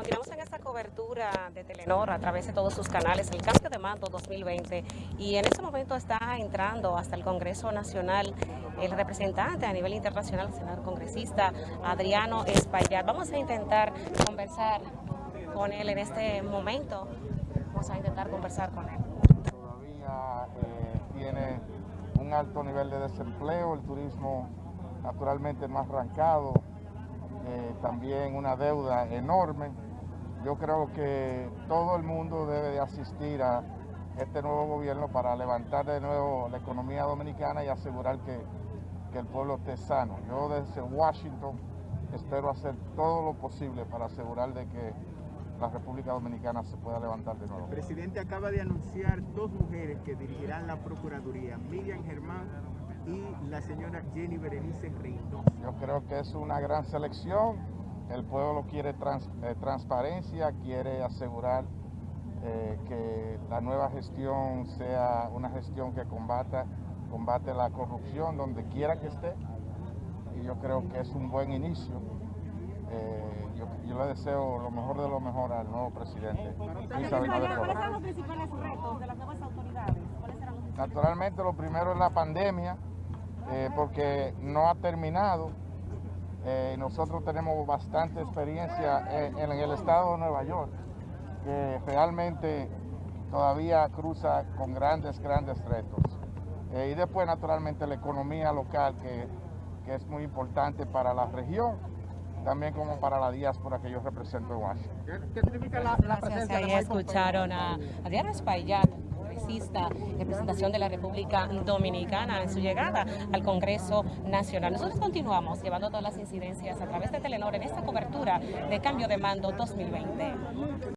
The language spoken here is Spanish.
Continuamos en esta cobertura de Telenor a través de todos sus canales, el cambio de mando 2020 y en este momento está entrando hasta el Congreso Nacional el representante a nivel internacional, el senador congresista Adriano Espaillat. Vamos a intentar conversar con él en este momento, vamos a intentar conversar con él. Todavía eh, tiene un alto nivel de desempleo, el turismo naturalmente ha arrancado, eh, también una deuda enorme. Yo creo que todo el mundo debe de asistir a este nuevo gobierno para levantar de nuevo la economía dominicana y asegurar que, que el pueblo esté sano. Yo desde Washington espero hacer todo lo posible para asegurar de que la República Dominicana se pueda levantar de nuevo. El presidente acaba de anunciar dos mujeres que dirigirán la Procuraduría, Miriam Germán y la señora Jenny Berenice Reynoso. Yo creo que es una gran selección. El pueblo quiere trans, eh, transparencia, quiere asegurar eh, que la nueva gestión sea una gestión que combata, combate la corrupción donde quiera que esté. Y yo creo que es un buen inicio. Eh, yo, yo, le deseo lo mejor de lo mejor al nuevo presidente. ¿Cuáles son los principales retos de las nuevas autoridades? Naturalmente lo primero es la pandemia, porque no ha terminado. Eh, nosotros tenemos bastante experiencia en, en, el estado de Nueva York, que realmente todavía cruza con grandes, grandes retos. Eh, y después, naturalmente, la economía local, que, que, es muy importante para la región, también como para la diáspora que yo represento en Washington. ¿Qué, qué significa la, la presencia Ahí escucharon a, a Diana Espaillat representación de la República Dominicana en su llegada al Congreso Nacional. Nosotros continuamos llevando todas las incidencias a través de Telenor en esta cobertura de cambio de mando 2020.